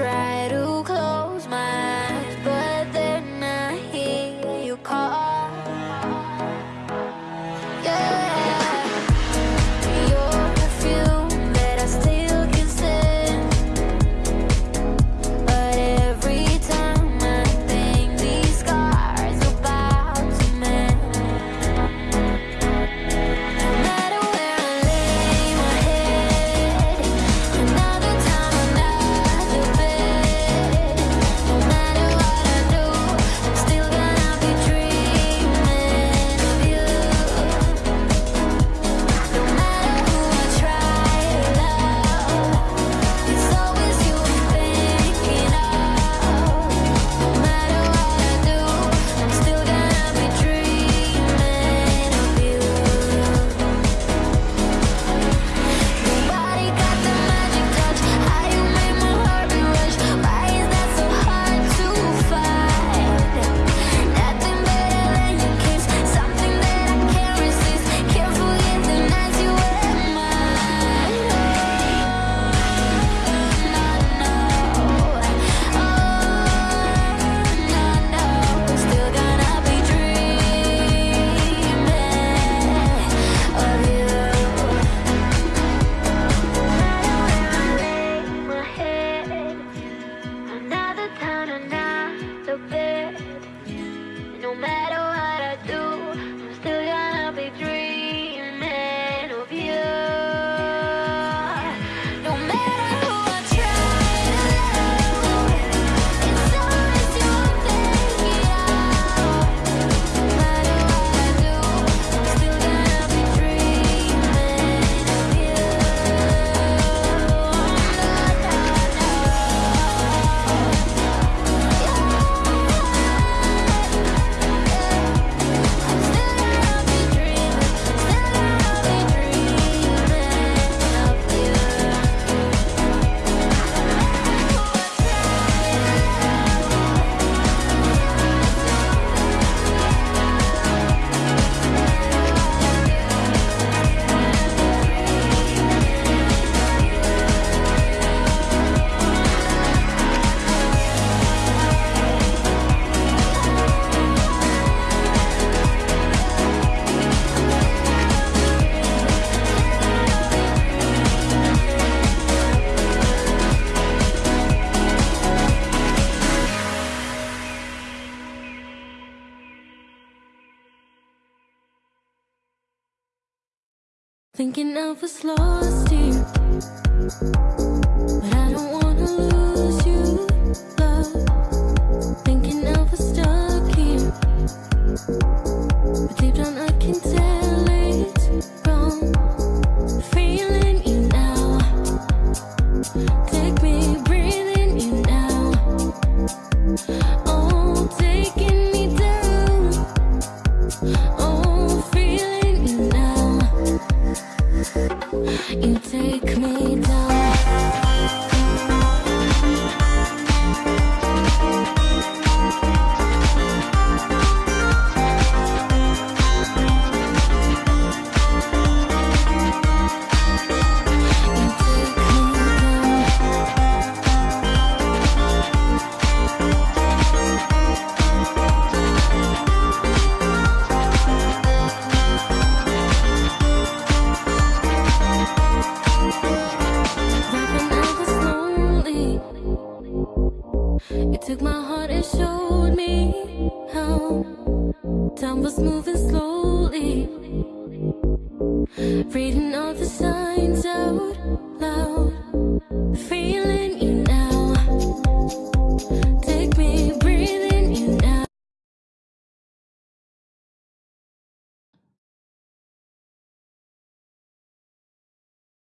try.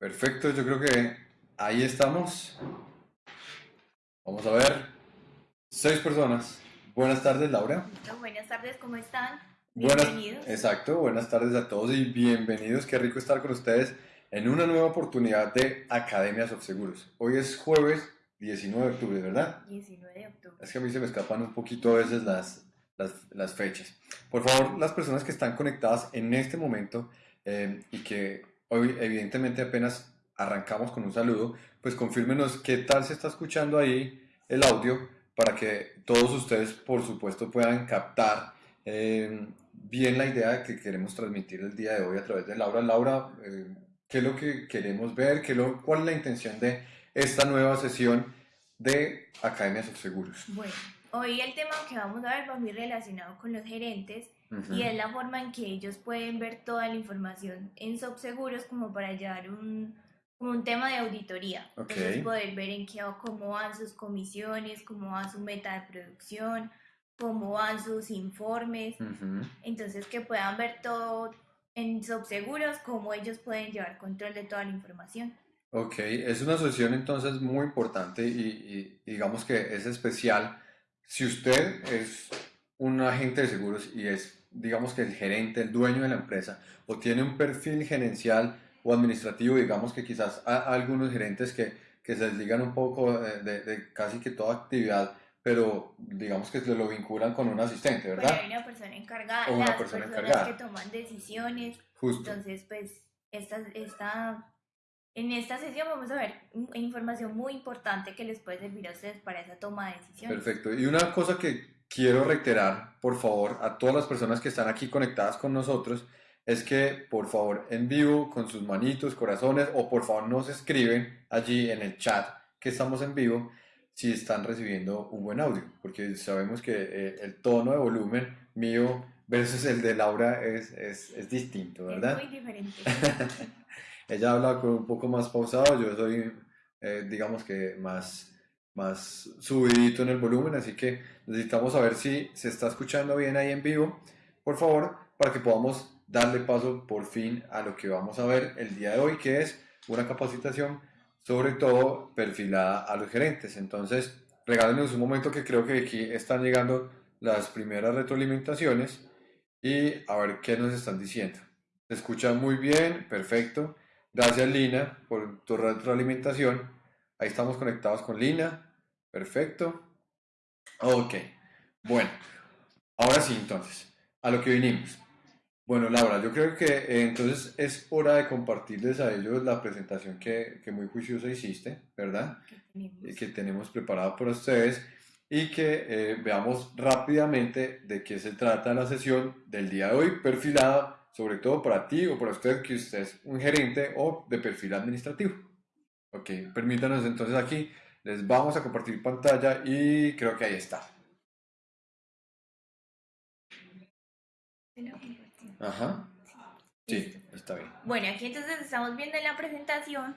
Perfecto, yo creo que ahí estamos. Vamos a ver. Seis personas. Buenas tardes, Laura. Buenas tardes, ¿cómo están? Buenas, bienvenidos. exacto, buenas tardes a todos y bienvenidos. Qué rico estar con ustedes en una nueva oportunidad de Academia of Seguros. Hoy es jueves 19 de octubre, ¿verdad? 19 de octubre. Es que a mí se me escapan un poquito a veces las, las, las fechas. Por favor, las personas que están conectadas en este momento eh, y que Hoy, evidentemente, apenas arrancamos con un saludo, pues confírmenos qué tal se está escuchando ahí el audio para que todos ustedes, por supuesto, puedan captar eh, bien la idea que queremos transmitir el día de hoy a través de Laura. Laura, eh, ¿qué es lo que queremos ver? ¿Cuál es la intención de esta nueva sesión de Academias of Seguros? Bueno, hoy el tema que vamos a ver va muy relacionado con los gerentes Ujú. y es la forma en que ellos pueden ver toda la información en Subseguros como para llevar un, como un tema de auditoría. Ok. Entonces poder ver en qué cómo van sus comisiones, cómo va su meta de producción, cómo van sus informes. Ujú. Entonces que puedan ver todo en Subseguros, cómo ellos pueden llevar control de toda la información. Ok, es una sesión entonces muy importante y, y digamos que es especial. Si usted es un agente de seguros y es, digamos que el gerente, el dueño de la empresa, o tiene un perfil gerencial o administrativo, digamos que quizás hay algunos gerentes que, que se desligan un poco eh, de, de casi que toda actividad, pero digamos que se lo vinculan con un asistente, Bueno, ¿verdad? hay una persona encargada, O una las persona personas encargada. que toman decisiones. Justo. Entonces, pues, esta, esta, en esta sesión vamos a ver in- información muy importante que les puede servir a ustedes para esa toma de decisiones. Perfecto. Y una cosa que quiero reiterar, por favor, a todas las personas que están aquí conectadas con nosotros, es que, por favor, en vivo, con sus manitos, corazones, o por favor nos escriben allí en el chat que estamos en vivo, si están recibiendo un buen audio, porque sabemos que eh, el tono de volumen mío versus el de Laura es, es, es distinto, ¿verdad? Es muy diferente. Ella habla con un poco más pausado, yo soy, eh, digamos que más, más subidito en el volumen, así que necesitamos saber si se está escuchando bien ahí en vivo, por favor, para que podamos darle paso por fin a lo que vamos a ver el día de hoy, que es una capacitación sobre todo perfilada a los gerentes. Entonces, regálenos un momento que creo que aquí están llegando las primeras retroalimentaciones y a ver qué nos están diciendo. Se escucha muy bien, perfecto. Gracias Lina por tu retroalimentación. Ahí estamos conectados con Lina. Perfecto. Ok. Bueno, ahora sí entonces, a lo que vinimos. Bueno, Laura, yo creo que eh, entonces es hora de compartirles a ellos la presentación que, que muy juiciosa hiciste, ¿verdad? que que tenemos preparado para ustedes y que eh, veamos rápidamente de qué se trata la sesión del día de hoy, perfilada sobre todo para ti o para usted que usted es un gerente o de perfil administrativo. Ok, permítanos entonces aquí, les vamos a compartir pantalla y creo que ahí está. Ajá, sí, está bien. Bueno, aquí entonces estamos viendo en la presentación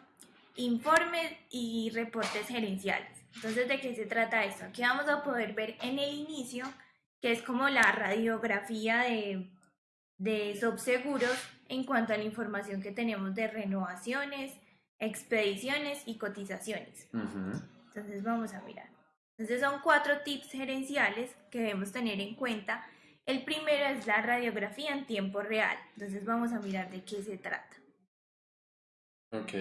informes y reportes gerenciales. Entonces, ¿de qué se trata esto? Aquí vamos a poder ver en el inicio, que es como la radiografía de, de subseguros en cuanto a la información que tenemos de renovaciones, expediciones y cotizaciones. Entonces vamos a mirar. Entonces son cuatro tips gerenciales que debemos tener en cuenta. El primero es la radiografía en tiempo real. Entonces vamos a mirar de qué se trata. Ok.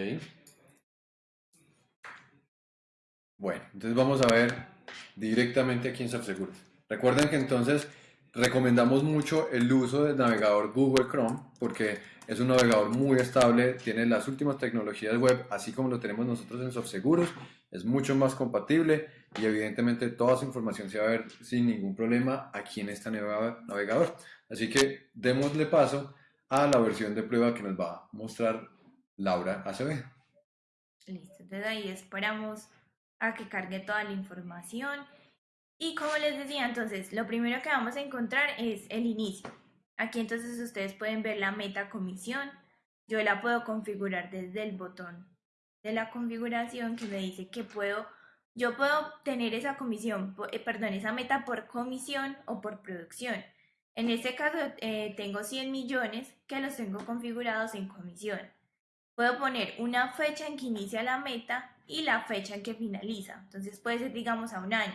Bueno, entonces vamos a ver directamente aquí en Subseguros. Recuerden que entonces recomendamos mucho el uso del navegador Google Chrome porque es un navegador muy estable, tiene las últimas tecnologías web, así como lo tenemos nosotros en Subseguros, es mucho más compatible y evidentemente toda su información se va a ver sin ningún problema aquí en este navega- navegador. Así que démosle paso a la versión de prueba que nos va a mostrar Laura Acevedo. Listo. Entonces ahí esperamos a que cargue toda la información. Y como les decía, entonces lo primero que vamos a encontrar es el inicio. Aquí entonces ustedes pueden ver la meta comisión. Yo la puedo configurar desde el botón de la configuración que me dice que puedo, yo puedo tener esa comisión, eh, perdón, esa meta por comisión o por producción. En este caso eh, tengo 100 millones que los tengo configurados en comisión. Puedo poner una fecha en que inicia la meta y la fecha en que finaliza. Entonces puede ser, digamos, a un año.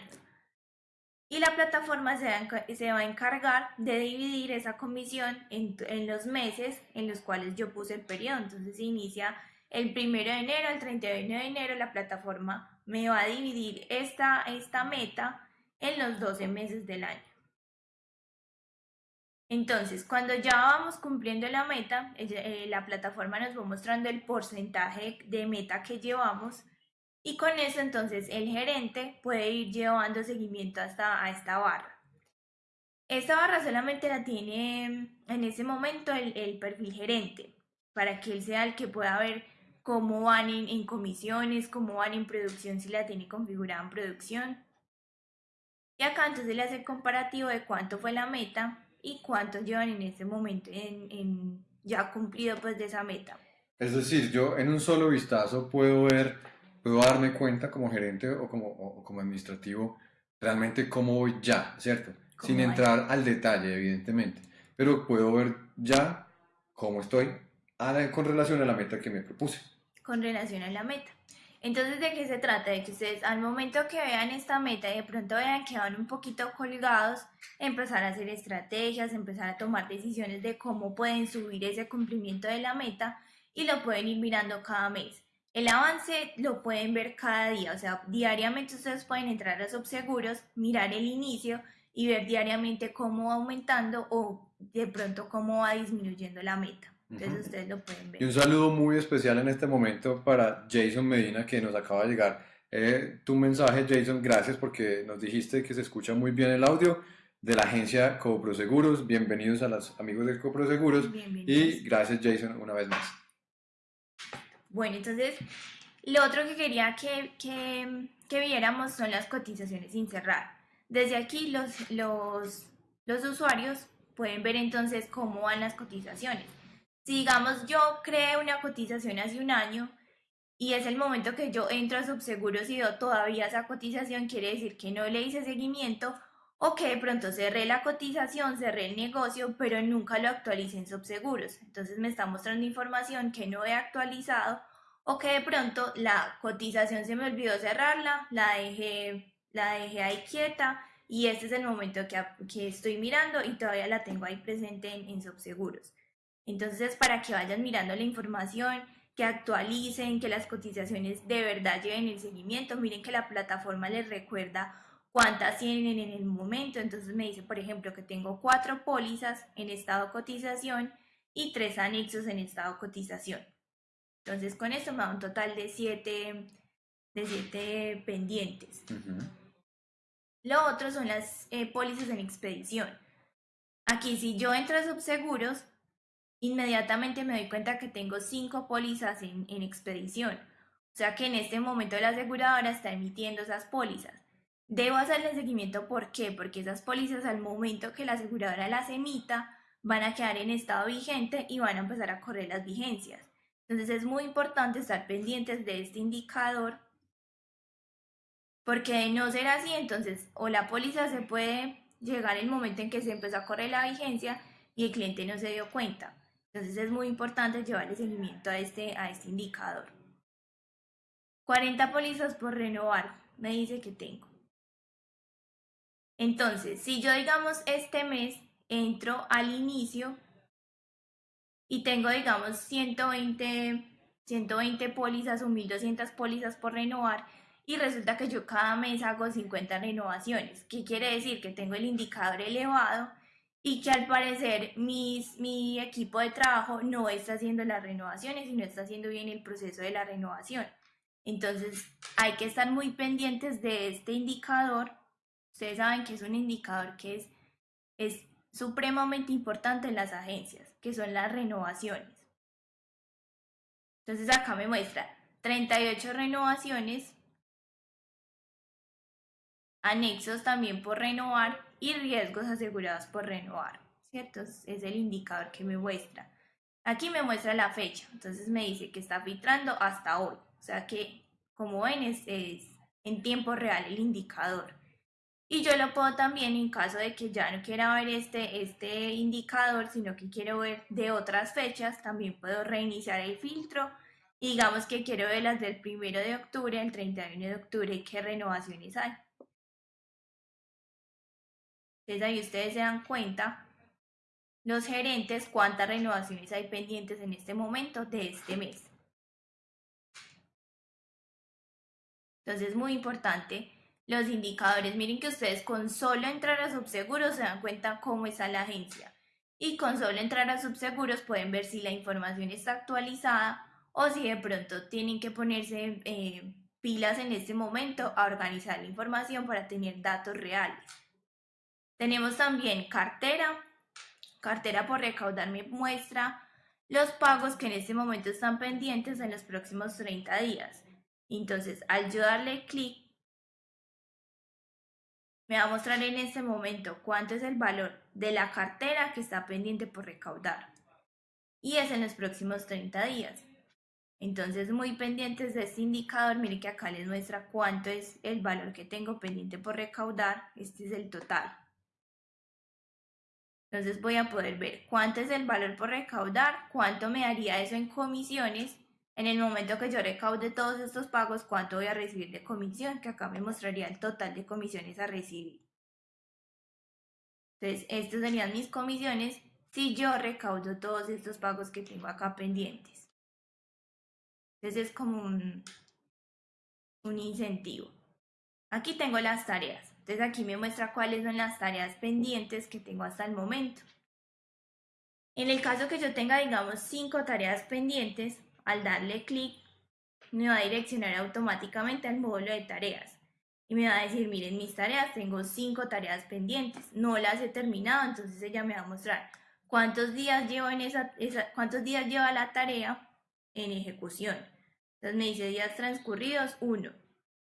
Y la plataforma se va, a encargar de dividir esa comisión en, en los meses en los cuales yo puse el periodo. Entonces inicia el primero de enero al 31 de enero, la plataforma me va a dividir esta, esta meta en los 12 meses del año. Entonces, cuando ya vamos cumpliendo la meta, eh, la plataforma nos va mostrando el porcentaje de meta que llevamos Y con eso entonces el gerente puede ir llevando seguimiento hasta a esta barra. Esta barra solamente la tiene en ese momento el, el perfil gerente, para que él sea el que pueda ver cómo van en, comisiones, cómo van en producción, si la tiene configurada en producción. Y acá entonces le hace el comparativo de cuánto fue la meta y cuánto llevan en ese momento en, en ya cumplido pues de esa meta. Es decir, yo en un solo vistazo puedo ver, puedo darme cuenta como gerente o como, o como administrativo realmente cómo voy ya, ¿cierto? Sin entrar al detalle, evidentemente. Pero puedo ver ya cómo estoy la- con relación a la meta que me propuse. con relación a la meta. Entonces, ¿de qué se trata? De que ustedes al momento que vean esta meta y de pronto vean que van un poquito colgados, empezar a hacer estrategias, empezar a tomar decisiones de cómo pueden subir ese cumplimiento de la meta y lo pueden ir mirando cada mes. El avance lo pueden ver cada día, o sea, diariamente ustedes pueden entrar a Subseguros, mirar el inicio y ver diariamente cómo va aumentando o de pronto cómo va disminuyendo la meta. Entonces Ujú. ustedes lo pueden ver. Y un saludo muy especial en este momento para Jason Medina que nos acaba de llegar. Eh, tu mensaje, Jason, gracias porque nos dijiste que se escucha muy bien el audio de la agencia Coproseguros. Bienvenidos a los amigos de Coproseguros. Y gracias, Jason, una vez más. Bueno, entonces, lo otro que quería que, que, viéramos son las cotizaciones sin cerrar. Desde aquí los, los, los usuarios pueden ver entonces cómo van las cotizaciones. Si digamos yo creé una cotización hace un año y es el momento que yo entro a Subseguros y veo todavía esa cotización, quiere decir que no le hice seguimiento o que de pronto cerré la cotización, cerré el negocio, pero nunca lo actualicé en Subseguros. Entonces me está mostrando información que no he actualizado o que de pronto la cotización se me olvidó cerrarla, la dejé, la dejé ahí quieta y este es el momento que, que estoy mirando y todavía la tengo ahí presente en, en Subseguros. Entonces es para que vayan mirando la información, que actualicen, que las cotizaciones de verdad lleven el seguimiento. Miren que la plataforma les recuerda cuántas tienen en el momento. Entonces me dice, por ejemplo, que tengo cuatro pólizas en estado cotización y tres anexos en estado cotización. Entonces con esto me da un total de siete, de siete pendientes. Lo otro son las eh, pólizas en expedición. Aquí si yo entro a subseguros, inmediatamente me doy cuenta que tengo cinco pólizas en, en expedición. O sea que en este momento la aseguradora está emitiendo esas pólizas. Debo hacerle seguimiento, ¿por qué? Porque esas pólizas al momento que la aseguradora las emita van a quedar en estado vigente y van a empezar a correr las vigencias. Entonces es muy importante estar pendientes de este indicador porque de no ser así, entonces o la póliza se puede llegar el momento en que se empezó a correr la vigencia y el cliente no se dio cuenta. Entonces es muy importante llevarle seguimiento a este, a este indicador. 40 pólizas por renovar, me dice que tengo. Entonces, si yo digamos este mes entro al inicio y tengo digamos 120, 120 pólizas o 1200 pólizas por renovar y resulta que yo cada mes hago 50 renovaciones. ¿Qué quiere decir? Que tengo el indicador elevado y que al parecer mis, mi equipo de trabajo no está haciendo las renovaciones y no está haciendo bien el proceso de la renovación. Entonces hay que estar muy pendientes de este indicador. Ustedes saben que es un indicador que es, supremamente importante en las agencias, que son las renovaciones. Entonces acá me muestra 38 renovaciones, anexos también por renovar y riesgos asegurados por renovar, ¿cierto? Es el indicador que me muestra. Aquí me muestra la fecha, entonces me dice que está filtrando hasta hoy, o sea que como ven es en tiempo real el indicador. Y yo lo puedo también en caso de que ya no quiera ver este, este indicador, sino que quiero ver de otras fechas, también puedo reiniciar el filtro. Y digamos que quiero ver las del 1 de octubre al 31 de octubre, qué renovaciones hay. Entonces ahí ustedes se dan cuenta, los gerentes, cuántas renovaciones hay pendientes en este momento de este mes. Entonces, muy importante, los indicadores. Miren que ustedes con solo entrar a subseguros se dan cuenta cómo está la agencia. Y con solo entrar a subseguros pueden ver si la información está actualizada o si de pronto tienen que ponerse, eh, pilas en este momento a organizar la información para tener datos reales. Tenemos también cartera. Cartera por recaudar me muestra los pagos que en este momento están pendientes en los próximos 30 días. Entonces, al yo darle clic, me va a mostrar en este momento cuánto es el valor de la cartera que está pendiente por recaudar. Y es en los próximos 30 días. Entonces, muy pendientes de este indicador, mire que acá les muestra cuánto es el valor que tengo pendiente por recaudar. Este es el total. Entonces voy a poder ver cuánto es el valor por recaudar, cuánto me daría eso en comisiones. En el momento que yo recaude todos estos pagos, cuánto voy a recibir de comisión, que acá me mostraría el total de comisiones a recibir. Entonces, estas serían mis comisiones si yo recaudo todos estos pagos que tengo acá pendientes. Entonces es como un, un incentivo. Aquí tengo las tareas. Entonces aquí me muestra cuáles son las tareas pendientes que tengo hasta el momento. En el caso que yo tenga, digamos, cinco tareas pendientes, al darle clic, me va a direccionar automáticamente al módulo de tareas. Y me va a decir, miren, mis tareas, tengo cinco tareas pendientes, no las he terminado, entonces ella me va a mostrar cuántos días llevo en esa, cuántos días lleva la tarea en ejecución. Entonces me dice días transcurridos, uno.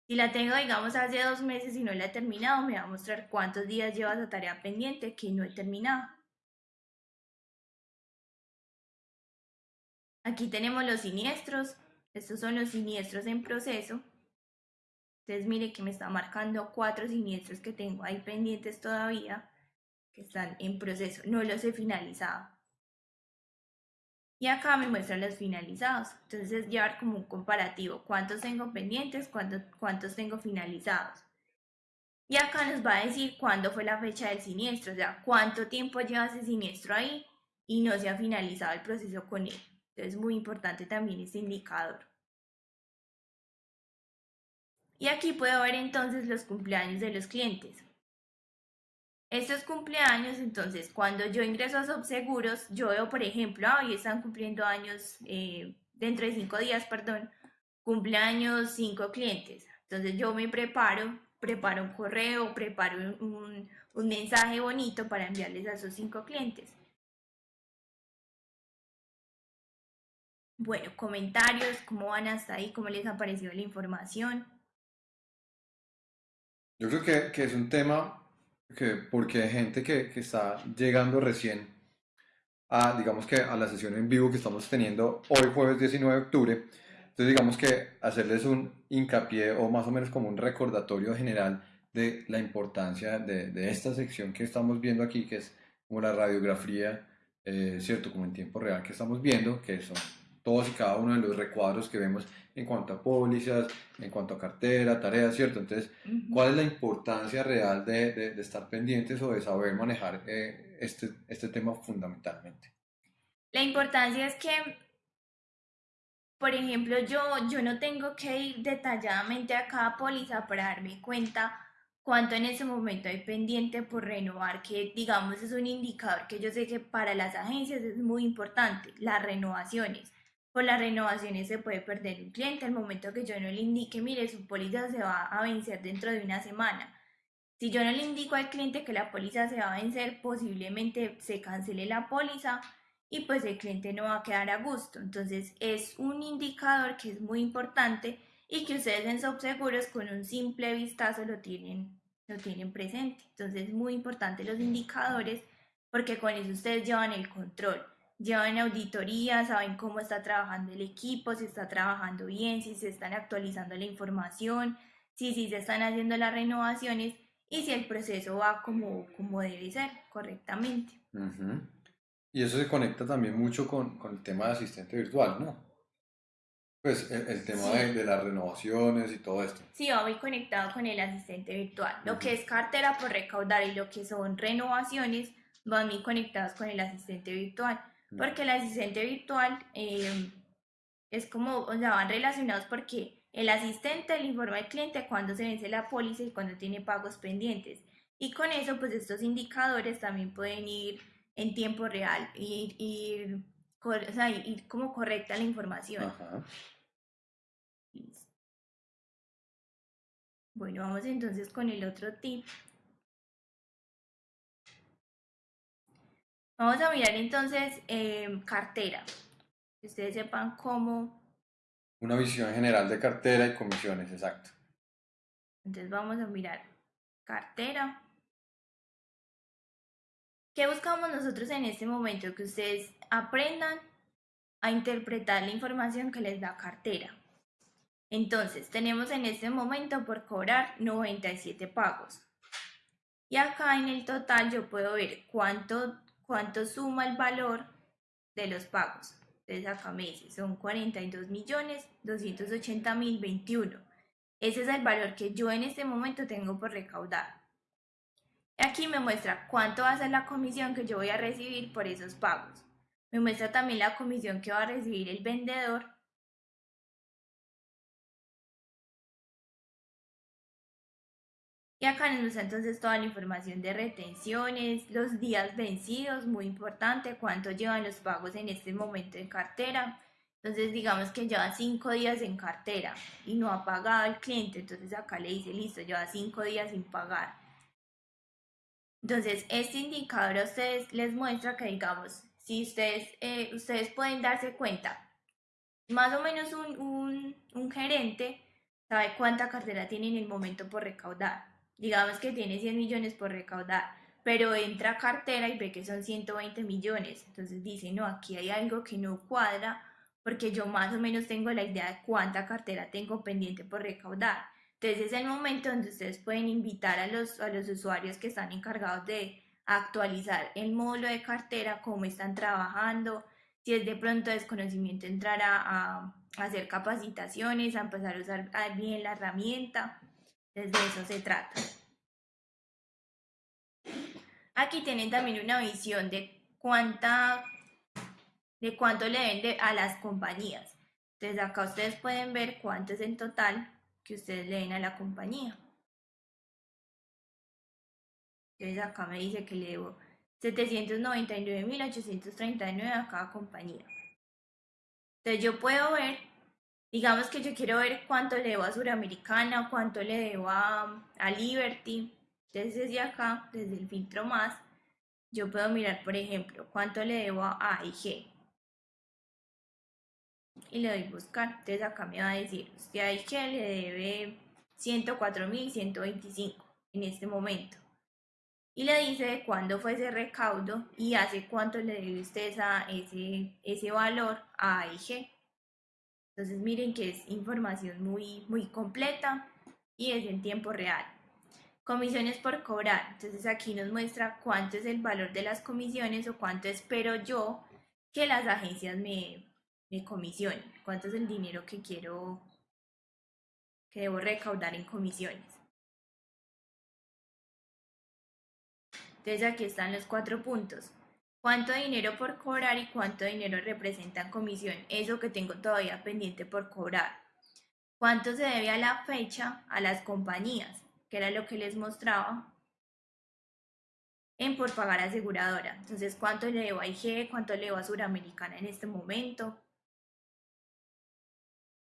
Si la tengo, digamos, hace dos meses y no la he terminado, me va a mostrar cuántos días lleva esa tarea pendiente que no he terminado. Aquí tenemos los siniestros. Estos son los siniestros en proceso. Entonces mire que me está marcando cuatro siniestros que tengo ahí pendientes todavía, que están en proceso. No los he finalizado. Y acá me muestra los finalizados. Entonces es llevar como un comparativo. ¿Cuántos tengo pendientes? ¿Cuántos, cuántos tengo finalizados? Y acá nos va a decir cuándo fue la fecha del siniestro. O sea, cuánto tiempo lleva ese siniestro ahí y no se ha finalizado el proceso con él. Entonces es muy importante también este indicador. Y aquí puedo ver entonces los cumpleaños de los clientes. Estos cumpleaños, entonces, cuando yo ingreso a Subseguros, yo veo, por ejemplo, hoy están cumpliendo años, eh, dentro de cinco días, perdón, cumpleaños cinco clientes. Entonces yo me preparo, preparo un correo, preparo un, un mensaje bonito para enviarles a esos cinco clientes. Bueno, comentarios, cómo van hasta ahí, cómo les ha parecido la información. Yo creo que, que es un tema que, porque hay gente que, que está llegando recién a, digamos que a la sesión en vivo que estamos teniendo hoy jueves 19 de octubre. Entonces digamos que hacerles un hincapié o más o menos como un recordatorio general de la importancia de, de esta sección que estamos viendo aquí, que es como la radiografía, eh, ¿cierto? Como en tiempo real que estamos viendo, que son todos y cada uno de los recuadros que vemos en cuanto a pólizas, en cuanto a cartera, tareas, ¿cierto? Entonces, ¿cuál es la importancia real de, de, estar pendientes o de saber manejar eh, este, este tema fundamentalmente? La importancia es que, por ejemplo, yo, yo no tengo que ir detalladamente a cada póliza para darme cuenta cuánto en ese momento hay pendiente por renovar, que digamos es un indicador que yo sé que para las agencias es muy importante, las renovaciones por las renovaciones se puede perder un cliente al momento que yo no le indique, mire, su póliza se va a vencer dentro de una semana. Si yo no le indico al cliente que la póliza se va a vencer, posiblemente se cancele la póliza y pues el cliente no va a quedar a gusto. Entonces es un indicador que es muy importante y que ustedes en Subseguros con un simple vistazo lo tienen, lo tienen presente. Entonces es muy importante los indicadores porque con eso ustedes llevan el control llevan auditoría, saben cómo está trabajando el equipo, si está trabajando bien, si se están actualizando la información, si, si se están haciendo las renovaciones y si el proceso va como, como debe ser correctamente. Y eso se conecta también mucho con, con, el tema de asistente virtual, ¿no? Pues el, tema de, de, las renovaciones y todo esto. Sí, va muy conectado con el asistente virtual. Lo que es cartera por recaudar y lo que son renovaciones van muy conectados con el asistente virtual porque el asistente virtual eh, es como, o sea, van relacionados porque el asistente le informa al cliente cuando se vence la póliza y cuando tiene pagos pendientes. Y con eso, pues estos indicadores también pueden ir en tiempo real, ir, ir, o sea, ir como correcta la información. Bueno, vamos entonces con el otro tip. Vamos a mirar entonces em, cartera. Que ustedes sepan cómo. Una visión general de cartera y comisiones, exacto. Entonces vamos a mirar cartera. ¿Qué buscamos nosotros en este momento? Que ustedes aprendan a interpretar la información que les da cartera. Entonces, tenemos en este momento por cobrar 97 pagos. Y acá en el total yo puedo ver cuánto, cuánto suma el valor de los pagos. Entonces acá me dice, son 42 millones 280 mil 21. Ese es el valor que yo en este momento tengo por recaudar. Aquí me muestra cuánto va a ser la comisión que yo voy a recibir por esos pagos. Me muestra también la comisión que va a recibir el vendedor. Acá nos muestra entonces toda la información de retenciones, los días vencidos, muy importante, cuánto llevan los pagos en este momento en cartera. Entonces digamos que lleva cinco días en cartera y no ha pagado el cliente, entonces acá le dice, listo, lleva cinco días sin pagar. Entonces este indicador a ustedes les muestra que digamos, si ustedes, eh, ustedes pueden darse cuenta, más o menos un, un gerente sabe cuánta cartera tiene en el momento por recaudar. Digamos que tiene 100 millones por recaudar, pero entra a cartera y ve que son 120 millones. Entonces dice, no, aquí hay algo que no cuadra porque yo más o menos tengo la idea de cuánta cartera tengo pendiente por recaudar. Entonces es el momento donde ustedes pueden invitar a los, a los usuarios que están encargados de actualizar el módulo de cartera, cómo están trabajando, si es de pronto desconocimiento entrar a, a hacer capacitaciones, a empezar a usar bien la herramienta. Entonces de eso se trata. Aquí tienen también una visión de cuánta de cuánto le vende a las compañías. Entonces acá ustedes pueden ver cuánto es en total que ustedes le den a la compañía. Entonces acá me dice que le debo 799.839 a cada compañía. Entonces yo puedo ver, digamos que yo quiero ver cuánto le debo a Suramericana, cuánto le debo a, a Liberty. Entonces desde acá, desde el filtro más, yo puedo mirar, por ejemplo, cuánto le debo a AIG. Y le doy buscar. Entonces acá me va a decir, usted a AIG le debe 104.125 en este momento y le dice cuándo fue ese recaudo y hace cuánto le debe usted esa, ese, ese valor a AIG. Entonces miren que es información muy, muy completa y es en tiempo real. Comisiones por cobrar. Entonces aquí nos muestra cuánto es el valor de las comisiones o cuánto espero yo que las agencias me, me comisionen. Cuánto es el dinero que quiero, que debo recaudar en comisiones. Entonces aquí están los cuatro puntos. ¿Cuánto dinero por cobrar y cuánto dinero representa en comisión? Eso que tengo todavía pendiente por cobrar. ¿Cuánto se debe a la fecha a las compañías? Que era lo que les mostraba. En por pagar aseguradora. Entonces, ¿cuánto le debo a IG? ¿Cuánto le debo a Suramericana en este momento?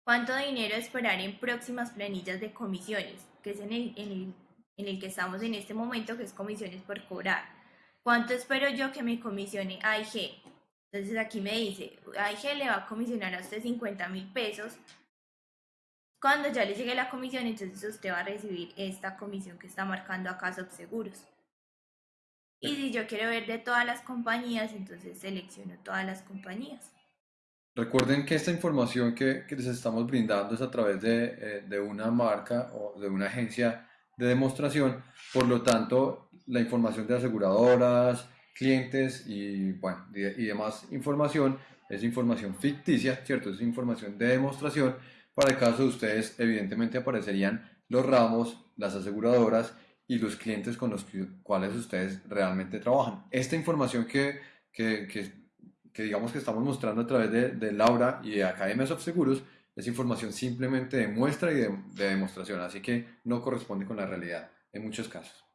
¿Cuánto dinero esperar en próximas planillas de comisiones? Que es en el que estamos en este momento, que es comisiones por cobrar. ¿Cuánto espero yo que me comisione AIG? Entonces aquí me dice, AIG le va a comisionar a usted 50 mil pesos. Cuando ya le llegue la comisión, entonces usted va a recibir esta comisión que está marcando acá Subseguros. Y si yo quiero ver de todas las compañías, entonces selecciono todas las compañías. Recuerden que esta información que, que les estamos brindando es a través de, eh, de una marca o de una agencia de demostración, por lo tanto, la información de aseguradoras, clientes y, bueno, y, demás información es información ficticia, ¿cierto? Es información de demostración. Para el caso de ustedes, evidentemente aparecerían los ramos, las aseguradoras y los clientes con los cuales ustedes realmente trabajan. Esta información que, que, que, digamos que estamos mostrando a través de, de Laura y de Academias of Seguros es información simplemente de muestra y de demostración, así que no corresponde con la realidad en muchos casos.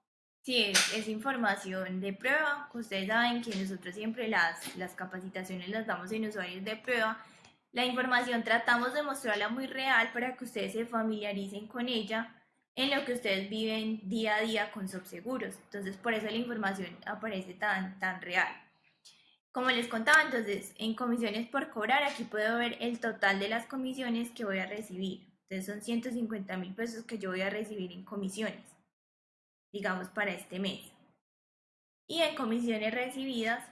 Sí, es, información de prueba. Ustedes saben que nosotros siempre las, las capacitaciones las damos en usuarios de prueba. La información tratamos de mostrarla muy real para que ustedes se familiaricen con ella, en lo que ustedes viven día a día con subseguros. Entonces, por eso la información aparece tan, tan real. Como les contaba, entonces, en comisiones por cobrar, aquí puedo ver el total de las comisiones que voy a recibir. Entonces, son 150 mil pesos que yo voy a recibir en comisiones, digamos, para este mes. Y en comisiones recibidas,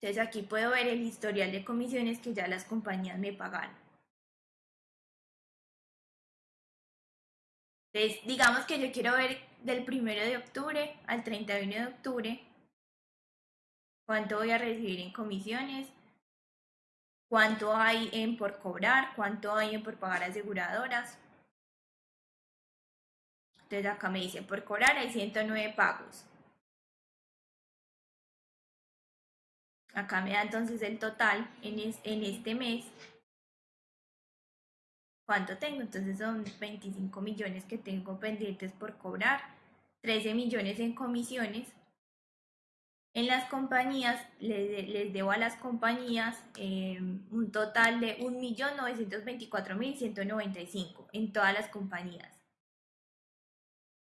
entonces aquí puedo ver el historial de comisiones que ya las compañías me pagaron. Entonces, digamos que yo quiero ver del 1 de octubre al 31 de octubre cuánto voy a recibir en comisiones, cuánto hay en por cobrar, cuánto hay en por pagar aseguradoras. Entonces acá me dice, por cobrar hay 109 pagos. Acá me da entonces el total en, en este mes ¿Cuánto tengo? Entonces son 25 millones que tengo pendientes por cobrar, 13 millones en comisiones. En las compañías, les, les debo a las compañías eh, un total de 1.924.195 en todas las compañías.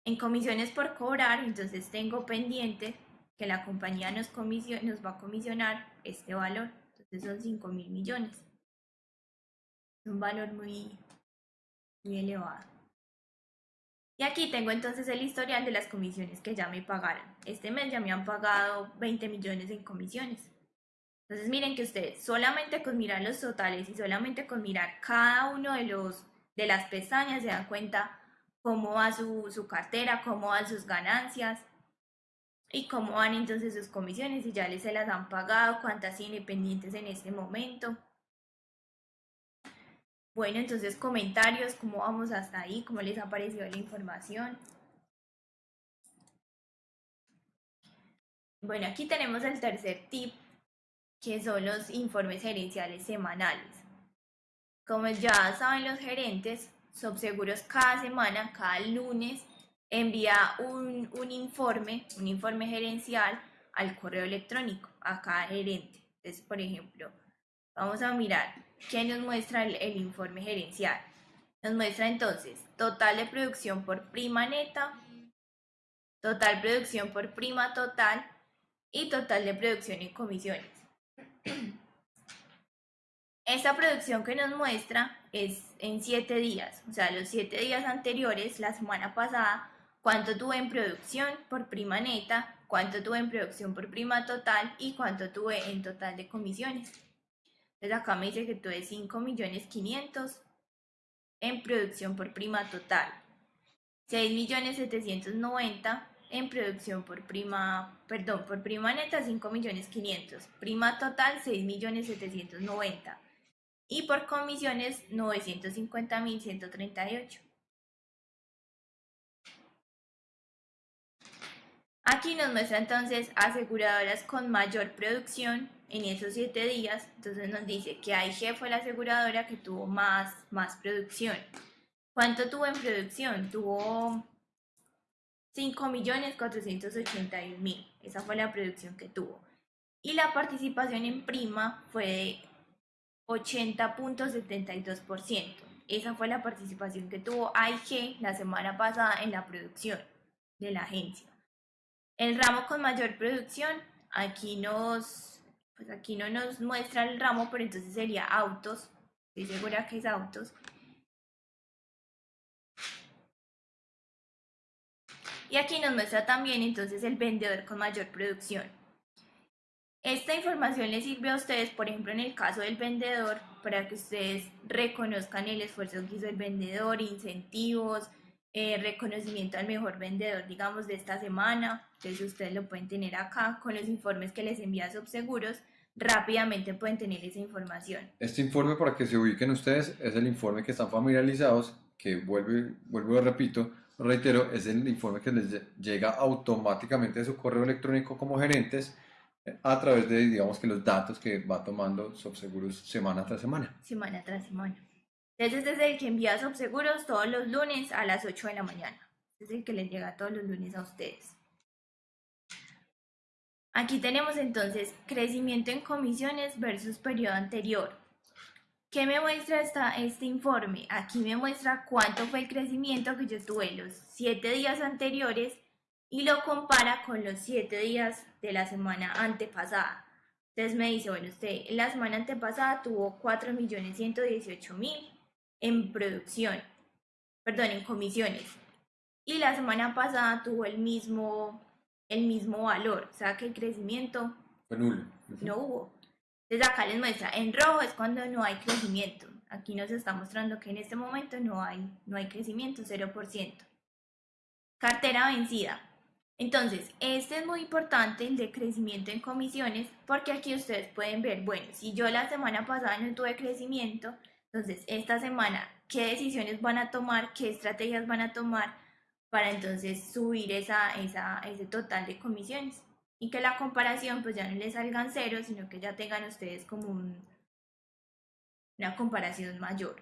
En comisiones por cobrar, entonces tengo pendiente que la compañía nos, nos va a comisionar este valor. Entonces son 5 mil millones. Es un valor muy, muy elevado. Y aquí tengo entonces el historial de las comisiones que ya me pagaron. Este mes ya me han pagado 20 millones en comisiones. Entonces miren que ustedes solamente con mirar los totales y solamente con mirar cada uno de los de las pestañas se dan cuenta cómo va su, su cartera, cómo van sus ganancias y cómo van entonces sus comisiones y ya les se las han pagado, cuántas independientes en este momento. Bueno, entonces comentarios, cómo vamos hasta ahí, cómo les ha parecido la información. Bueno, aquí tenemos el tercer tip, que son los informes gerenciales semanales. Como ya saben los gerentes, Subseguros cada semana, cada lunes, envía un, un informe, un informe gerencial al correo electrónico a cada gerente. Entonces, por ejemplo, vamos a mirar ¿Qué nos muestra el, informe gerencial? Nos muestra entonces total de producción por prima neta, total producción por prima total y total de producción y comisiones. Esta producción que nos muestra es en siete días, o sea, los siete días anteriores, la semana pasada, cuánto tuve en producción por prima neta, cuánto tuve en producción por prima total y cuánto tuve en total de comisiones. Entonces acá me dice que tuve 5 millones 500 en producción por prima total. 6 millones 790 en producción por prima, perdón, por prima neta 5 millones 500. Prima total 6 millones 790. Y por comisiones 950 mil 138. Aquí nos muestra entonces aseguradoras con mayor producción en esos siete días, entonces nos dice que AIG fue la aseguradora que tuvo más, más producción. ¿Cuánto tuvo en producción? Tuvo 5.481.000. Esa fue la producción que tuvo. Y la participación en prima fue 80.72%. Esa fue la participación que tuvo AIG la semana pasada en la producción de la agencia. El ramo con mayor producción, aquí nos pues aquí no nos muestra el ramo, pero entonces sería autos. Estoy segura que es autos. Y aquí nos muestra también entonces el vendedor con mayor producción. Esta información les sirve a ustedes, por ejemplo, en el caso del vendedor, para que ustedes reconozcan el esfuerzo que hizo el vendedor, incentivos, eh, reconocimiento al mejor vendedor, digamos, de esta semana. Entonces ustedes lo pueden tener acá con los informes que les envía Subseguros. Rápidamente pueden tener esa información. Este informe, para que se ubiquen ustedes, es el informe que están familiarizados, que vuelve, vuelvo y repito, reitero, es el informe que les llega automáticamente de su correo electrónico como gerentes a través de, digamos que los datos que va tomando Subseguros semana tras semana. Semana tras semana. Entonces es el que envía Subseguros todos los lunes a las 8 de la mañana. Este es el que les llega todos los lunes a ustedes. Aquí tenemos entonces crecimiento en comisiones versus periodo anterior. ¿Qué me muestra esta, este informe? Aquí me muestra cuánto fue el crecimiento que yo tuve los siete días anteriores y lo compara con los siete días de la semana antepasada. Entonces me dice, bueno, usted la semana antepasada tuvo 4.118.000 en producción, perdón, en comisiones. Y la semana pasada tuvo el mismo, el mismo valor, o sea que el crecimiento Fue nulo. No hubo. Entonces acá les muestra, en rojo es cuando no hay crecimiento. Aquí nos está mostrando que en este momento no hay, no hay crecimiento, 0%. Cartera vencida. Entonces, este es muy importante, el de crecimiento en comisiones, porque aquí ustedes pueden ver, bueno, si yo la semana pasada no tuve crecimiento, entonces esta semana, ¿qué decisiones van a tomar? ¿Qué estrategias van a tomar para entonces subir esa, esa, ese total de comisiones? Y que la comparación pues ya no les salgan cero, sino que ya tengan ustedes como un- una comparación mayor.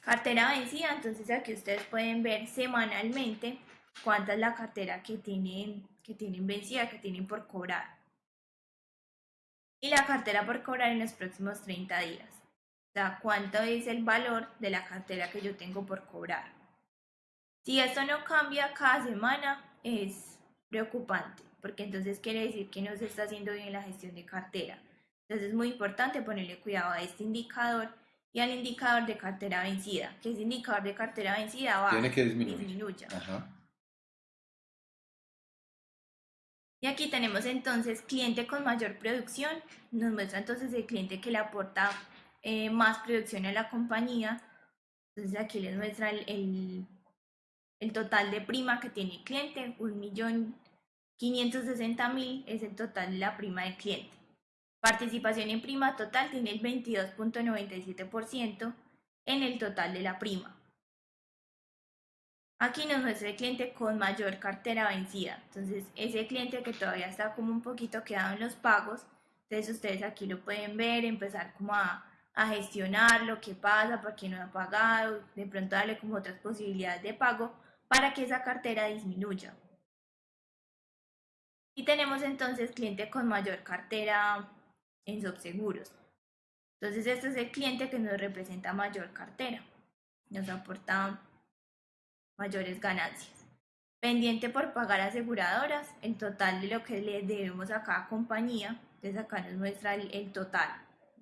Cartera vencida, entonces aquí ustedes pueden ver semanalmente cuánta es la cartera que tienen, que tienen vencida, que tienen por cobrar. Y la cartera por cobrar en los próximos 30 días. O sea, cuánto es el valor de la cartera que yo tengo por cobrar. Si esto no cambia cada semana, es preocupante, porque entonces quiere decir que no se está haciendo bien la gestión de cartera. Entonces es muy importante ponerle cuidado a este indicador y al indicador de cartera vencida, que ese indicador de cartera vencida va Tiene que disminuir. disminuya. Ajá. Y aquí tenemos entonces cliente con mayor producción, nos muestra entonces el cliente que le aporta eh, más producción a la compañía. Entonces aquí les muestra el, el, total de prima que tiene el cliente, 1.560.000 es el total de la prima del cliente. Participación en prima total tiene el 22.97% en el total de la prima. Aquí nos muestra el cliente con mayor cartera vencida. Entonces, ese cliente que todavía está como un poquito quedado en los pagos, entonces ustedes aquí lo pueden ver, empezar como a, a gestionar lo que pasa, por qué no ha pagado, de pronto darle como otras posibilidades de pago para que esa cartera disminuya. Y tenemos entonces cliente con mayor cartera en subseguros. Entonces, este es el cliente que nos representa mayor cartera. Nos aporta mayores ganancias. Pendiente por pagar aseguradoras, el total de lo que le debemos a cada compañía. Acá nos muestra el, total,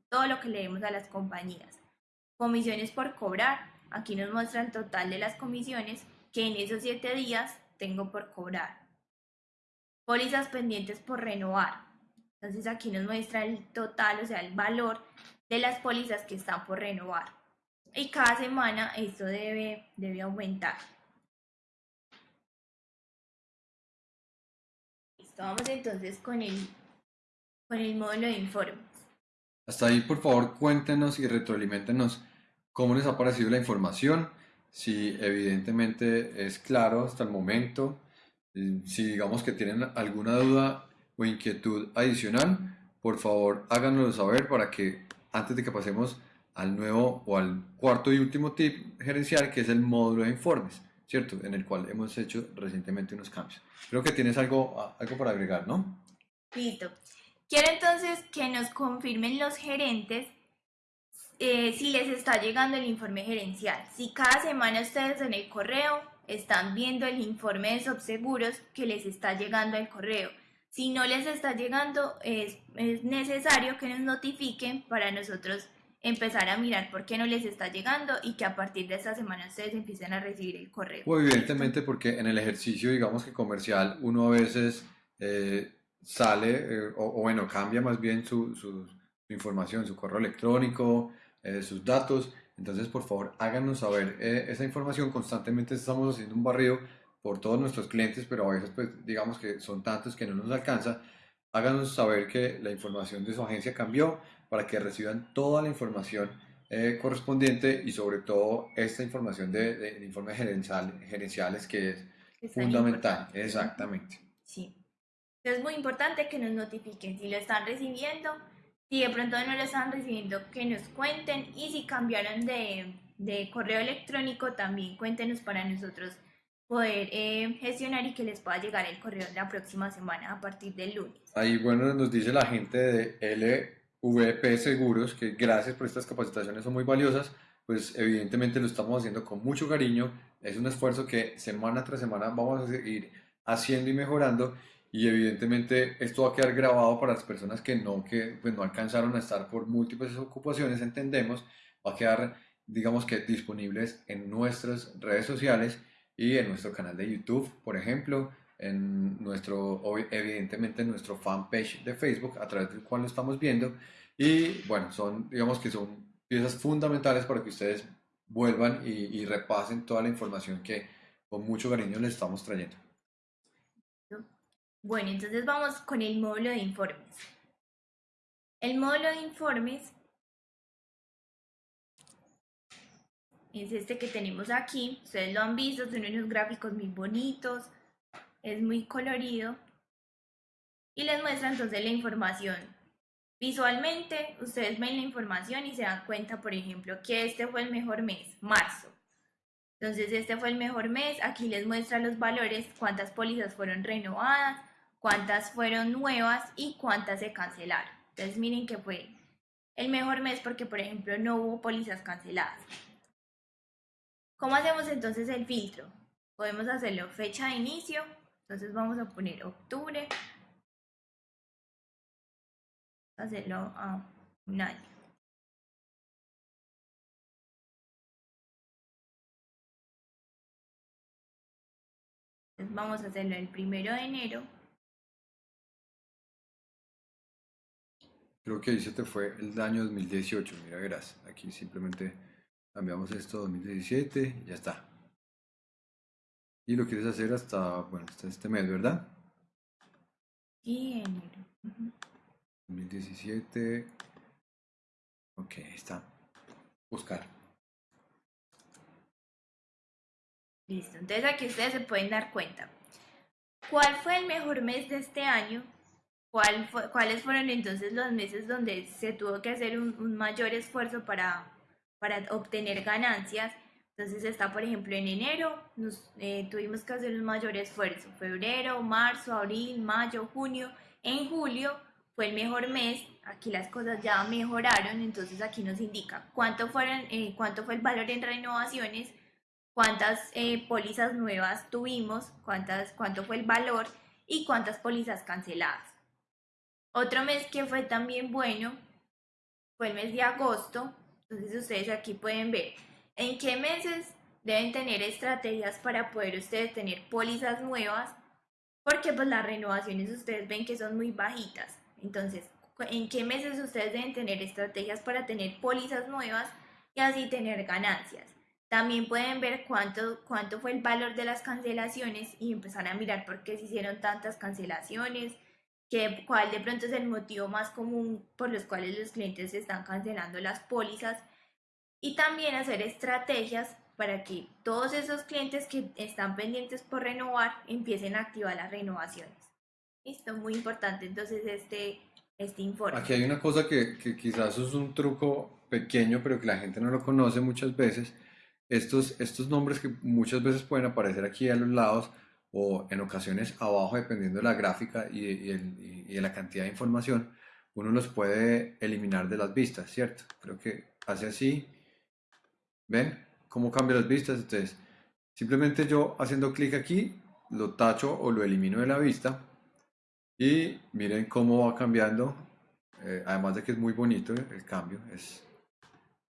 todo lo que le debemos a las compañías. Comisiones por cobrar, aquí nos muestra el total de las comisiones que en esos siete días tengo por cobrar. Pólizas pendientes por renovar. Entonces aquí nos muestra el total, o sea, el valor de las pólizas que están por renovar. Y cada semana esto debe, debe aumentar. Vamos entonces con el, con el módulo de informes. Hasta ahí, por favor, cuéntenos y retroalimentenos cómo les ha parecido la información, si evidentemente es claro hasta el momento, eh, si digamos que tienen alguna duda o inquietud adicional, por favor háganoslo saber para que antes de que pasemos al nuevo o al cuarto y último tip gerencial, que es el módulo de informes, ¿cierto? En el cual hemos hecho recientemente unos cambios. Creo que tienes algo, algo para agregar, ¿no? Listo. Quiero entonces que nos confirmen los gerentes eh, si les está llegando el informe gerencial. Si cada semana ustedes en el correo están viendo el informe de subseguros que les está llegando al correo. Si no les está llegando, es, es necesario que nos notifiquen para nosotros empezar a mirar por qué no les está llegando y que a partir de esta semana ustedes empiecen a recibir el correo. O evidentemente porque en el ejercicio, digamos que comercial, uno a veces eh, sale, eh, o, o bueno, cambia más bien su, su- su información, su correo electrónico, eh, sus datos. Entonces, por favor, háganos saber eh, esa información. Constantemente estamos haciendo un barrido por todos nuestros clientes, pero a veces, pues, digamos que son tantos que no nos alcanza. Háganos saber que la información de su agencia cambió para que reciban toda la información eh, correspondiente y sobre todo esta información de, de- de informes gerencial- gerenciales que es es fundamental. Exactamente. Sí. Entonces es muy importante que nos notifiquen si lo están recibiendo, si de pronto no lo están recibiendo, que nos cuenten y si cambiaron de, de correo electrónico, también cuéntenos para nosotros poder eh, gestionar y que les pueda llegar el correo la próxima semana a partir del lunes. Ahí, bueno, nos dice la gente de VP Seguros, que gracias por estas capacitaciones son muy valiosas, pues evidentemente lo estamos haciendo con mucho cariño. Es un esfuerzo que semana tras semana vamos a seguir haciendo y mejorando. Y evidentemente esto va a quedar grabado para las personas que no, que, pues no alcanzaron a estar por múltiples ocupaciones, entendemos. Va a quedar, digamos que, disponibles en nuestras redes sociales y en nuestro canal de YouTube, por ejemplo, en nuestro, evidentemente en nuestro fanpage de Facebook, a través del cual lo estamos viendo. Y bueno, son, digamos que son piezas fundamentales para que ustedes vuelvan y, y repasen toda la información que con mucho cariño les estamos trayendo. Bueno, entonces vamos con el módulo de informes. El módulo de informes es este que tenemos aquí. Ustedes lo han visto, son unos gráficos muy bonitos, es muy colorido. Y les muestra entonces la información. Visualmente, ustedes ven la información y se dan cuenta, por ejemplo, que este fue el mejor mes, marzo. Entonces, este fue el mejor mes. Aquí les muestra los valores, cuántas pólizas fueron renovadas, cuántas fueron nuevas y cuántas se cancelaron. Entonces, miren que fue el mejor mes porque, por ejemplo, no hubo pólizas canceladas. ¿Cómo hacemos entonces el filtro? Podemos hacerlo fecha de inicio. Entonces, vamos a poner octubre. Hacerlo a un año. Entonces vamos a hacerlo el primero de enero. Creo que ahí se te fue el año 2018, mira, verás. Aquí simplemente cambiamos esto 2017, ya está. Y lo quieres hacer hasta, bueno, hasta este mes, ¿verdad? Y enero. Ujú. 2017. Ok, ahí está. Buscar. Listo. Entonces aquí ustedes se pueden dar cuenta. ¿Cuál fue el mejor mes de este año? ¿Cuál fue- ¿Cuáles fueron entonces los meses donde se tuvo que hacer un, un mayor esfuerzo para, para obtener ganancias? Entonces está, por ejemplo, en enero nos, eh, tuvimos que hacer un mayor esfuerzo. Febrero, marzo, abril, mayo, junio. En julio fue el mejor mes. Aquí las cosas ya mejoraron. Entonces aquí nos indica cuánto, fueron, eh, cuánto fue el valor en renovaciones cuántas eh, pólizas nuevas tuvimos, cuántas, cuánto fue el valor y cuántas pólizas canceladas. Otro mes que fue también bueno fue el mes de agosto. Entonces ustedes aquí pueden ver en qué meses deben tener estrategias para poder ustedes tener pólizas nuevas, porque pues las renovaciones ustedes ven que son muy bajitas. Entonces, en qué meses ustedes deben tener estrategias para tener pólizas nuevas y así tener ganancias. También pueden ver cuánto, cuánto fue el valor de las cancelaciones y empezar a mirar por qué se hicieron tantas cancelaciones, que, cuál de pronto es el motivo más común por los cuales los clientes están cancelando las pólizas y también hacer estrategias para que todos esos clientes que están pendientes por renovar empiecen a activar las renovaciones. Listo, muy importante entonces este, este informe. Aquí hay una cosa que, que quizás es un truco pequeño, pero que la gente no lo conoce muchas veces. Estos, estos nombres que muchas veces pueden aparecer aquí a los lados o en ocasiones abajo, dependiendo de la gráfica y, y el- y- de la cantidad de información, uno los puede eliminar de las vistas, ¿cierto? Creo que hace así. ¿Ven cómo cambia las vistas? Entonces, simplemente yo haciendo clic aquí, lo tacho o lo elimino de la vista. Y miren cómo va cambiando. eh, además de que es muy bonito el cambio. Es,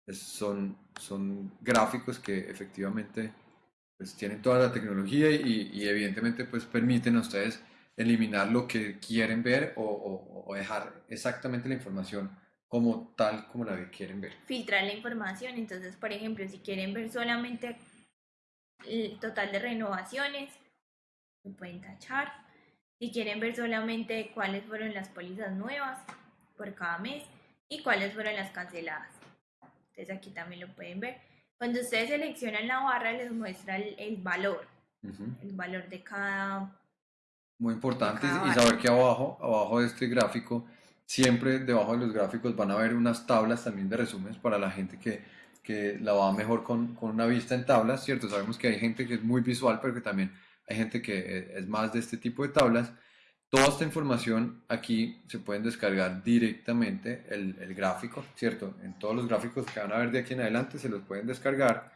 es- son, son gráficos que efectivamente pues, tienen toda la tecnología y, y evidentemente pues, permiten a ustedes eliminar lo que quieren ver o, o- o dejar exactamente la información como tal como la quieren ver. filtrar la información. Entonces, por ejemplo, si quieren ver solamente el total de renovaciones, lo pueden tachar. Si quieren ver solamente cuáles fueron las pólizas nuevas por cada mes y cuáles fueron las canceladas. Entonces aquí también lo pueden ver. Cuando ustedes seleccionan la barra les muestra el, el valor, Ujú. el valor de cada... Muy importante cada y saber que abajo, abajo de este gráfico, siempre debajo de los gráficos van a haber unas tablas también de resúmenes para la gente que, que la va mejor con, con una vista en tablas, ¿cierto? Sabemos que hay gente que es muy visual, pero que también hay gente que eh, es más de este tipo de tablas. Toda esta información aquí se pueden descargar directamente el, el gráfico, ¿cierto? En todos los gráficos que van a ver de aquí en adelante se los pueden descargar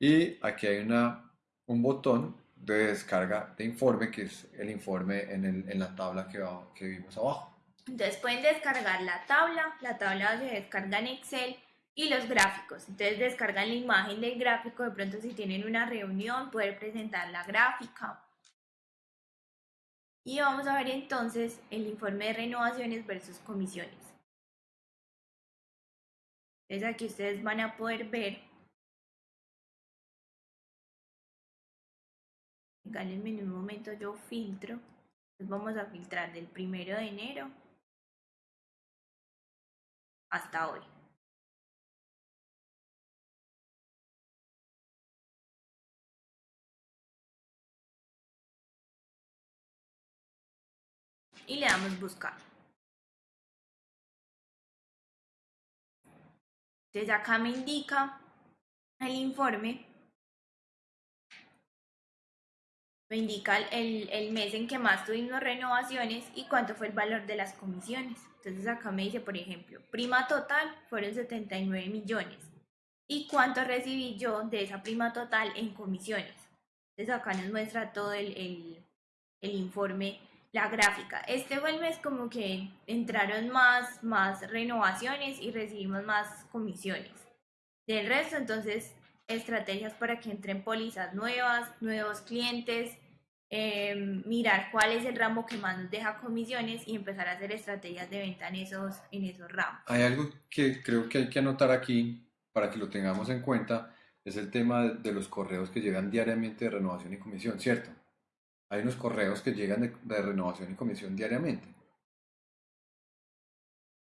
y aquí hay una, un botón de descarga de informe que es el informe en, el- en la tabla que, que vimos abajo. Entonces pueden descargar la tabla, la tabla se descarga en Excel y los gráficos. Entonces descargan la imagen del gráfico, de pronto si tienen una reunión, poder presentar la gráfica. Y vamos a ver entonces el informe de renovaciones versus comisiones. Entonces aquí ustedes van a poder ver. En un momento, yo filtro. Entonces vamos a filtrar del primero de enero hasta hoy. Y le damos buscar. Entonces acá me indica el informe. Me indica el, el mes en que más tuvimos renovaciones y cuánto fue el valor de las comisiones. Entonces acá me dice, por ejemplo, prima total fueron 79 millones. ¿Y cuánto recibí yo de esa prima total en comisiones? Entonces acá nos muestra todo el, el, el informe, la gráfica. Este fue el mes como que entraron más, más renovaciones y recibimos más comisiones. Del resto, entonces, estrategias para que entren pólizas nuevas, nuevos clientes, eh, mirar cuál es el ramo que más nos deja comisiones y empezar a hacer estrategias de venta en esos, en esos ramos. Hay algo que creo que hay que anotar aquí para que lo tengamos en cuenta, es el tema de, los correos que llegan diariamente de renovación y comisión, ¿cierto? Hay unos correos que llegan de, de renovación y comisión diariamente.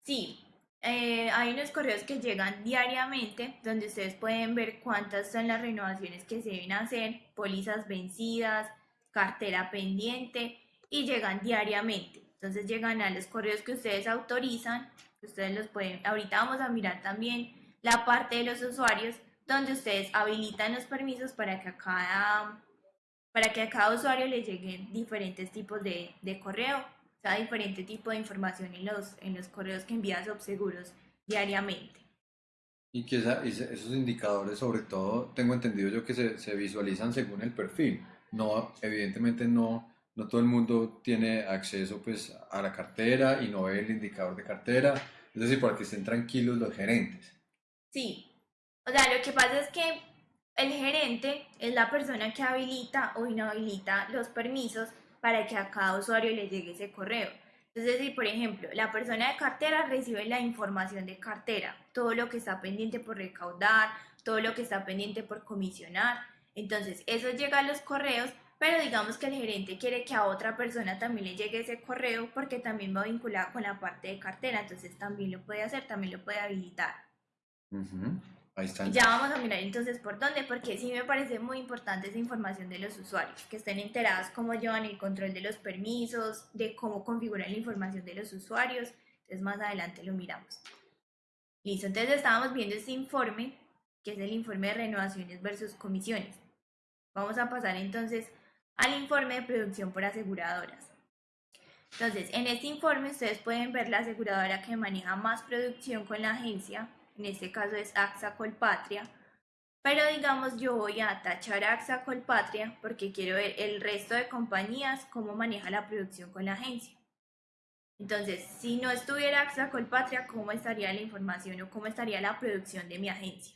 Sí, eh, hay unos correos que llegan diariamente donde ustedes pueden ver cuántas son las renovaciones que se deben hacer, pólizas vencidas, cartera pendiente y llegan diariamente. Entonces llegan a los correos que ustedes autorizan, ustedes los pueden, ahorita vamos a mirar también la parte de los usuarios donde ustedes habilitan los permisos para que a cada, para que a cada usuario le lleguen diferentes tipos de, de correo, sea, diferente tipo de información en los, en los correos que envía Subseguros diariamente. Y que esa- esos indicadores, sobre todo, tengo entendido yo que se, se visualizan según el perfil. No, evidentemente no, no todo el mundo tiene acceso pues, a la cartera y no ve el indicador de cartera. Es decir, para que estén tranquilos los gerentes. Sí, o sea, lo que pasa es que el gerente es la persona que habilita o inhabilita los permisos para que a cada usuario le llegue ese correo. Entonces, si por ejemplo la persona de cartera recibe la información de cartera, todo lo que está pendiente por recaudar, todo lo que está pendiente por comisionar, entonces eso llega a los correos, pero digamos que el gerente quiere que a otra persona también le llegue ese correo porque también va vinculado con la parte de cartera, entonces también lo puede hacer, también lo puede habilitar. Ahí están. Ya vamos a mirar entonces por dónde, porque sí me parece muy importante esa información de los usuarios, que estén enterados cómo llevan el control de los permisos, de cómo configurar la información de los usuarios. Entonces más adelante lo miramos. Listo, entonces estábamos viendo este informe, que es el informe de renovaciones versus comisiones. Vamos a pasar entonces al informe de producción por aseguradoras. Entonces, en este informe ustedes pueden ver la aseguradora que maneja más producción con la agencia, en este caso es AXA Colpatria, pero digamos yo voy a tachar AXA Colpatria porque quiero ver el resto de compañías cómo maneja la producción con la agencia. Entonces, si no estuviera AXA Colpatria, ¿cómo estaría la información o cómo estaría la producción de mi agencia?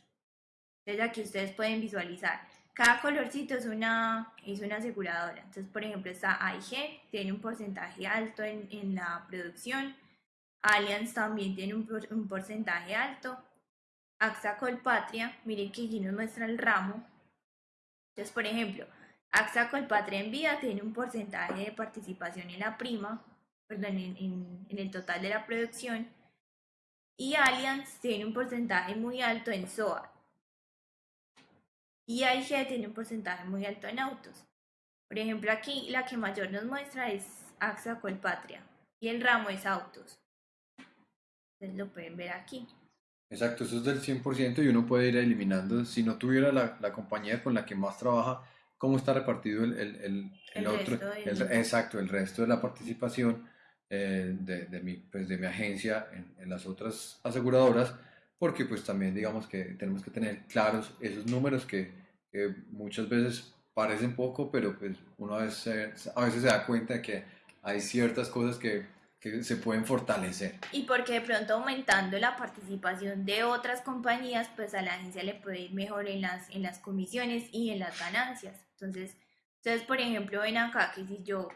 Entonces aquí ustedes pueden visualizar. Cada colorcito es una, es una aseguradora. Entonces, por ejemplo, está AIG, tiene un porcentaje alto en, en la producción. Allianz también tiene un, un porcentaje alto. AXA Colpatria, miren que aquí nos muestra el ramo. Entonces, por ejemplo, AXA Colpatria en vida tiene un porcentaje de participación en la prima, perdón, en, el total de la producción. Y Allianz tiene un porcentaje muy alto en SOA. Y AIG tiene un porcentaje muy alto en autos. Por ejemplo, aquí la que mayor nos muestra es AXA Colpatria y el ramo es autos. Entonces lo pueden ver aquí. Exacto, eso es del 100% y uno puede ir eliminando. Si no tuviera la, la compañía con la que más trabaja, cómo está repartido el, el, el, El otro, resto del- exacto, el resto de la participación eh, de, de mi, pues de mi agencia en, en las otras aseguradoras, porque pues también digamos que tenemos que tener claros esos números que, que muchas veces parecen poco, pero pues uno a veces, a veces se da cuenta de que hay ciertas cosas que, que se pueden fortalecer. Y porque de pronto aumentando la participación de otras compañías, pues a la agencia le puede ir mejor en las, en las comisiones y en las ganancias. Entonces, ustedes por ejemplo ven acá que si yo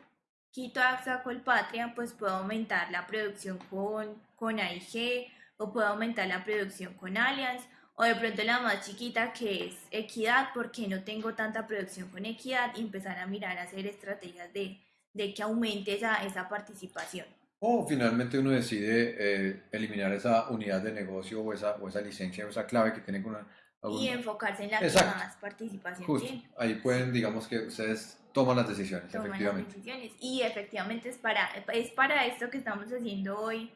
quito AXA Colpatria, pues puedo aumentar la producción con, con AIG o puedo aumentar la producción con Allianz o de pronto la más chiquita que es Equidad, porque no tengo tanta producción con Equidad y empezar a mirar a hacer estrategias de, de que aumente esa, esa participación. O finalmente uno decide eh, eliminar esa unidad de negocio o esa, o esa licencia o esa clave que tiene con una, y algún- enfocarse en la que Exacto. más participación Justo, tiene. ahí pueden, digamos que ustedes toman las decisiones, Toman las efectivamente. decisiones. Y efectivamente es para, es para esto que estamos haciendo hoy,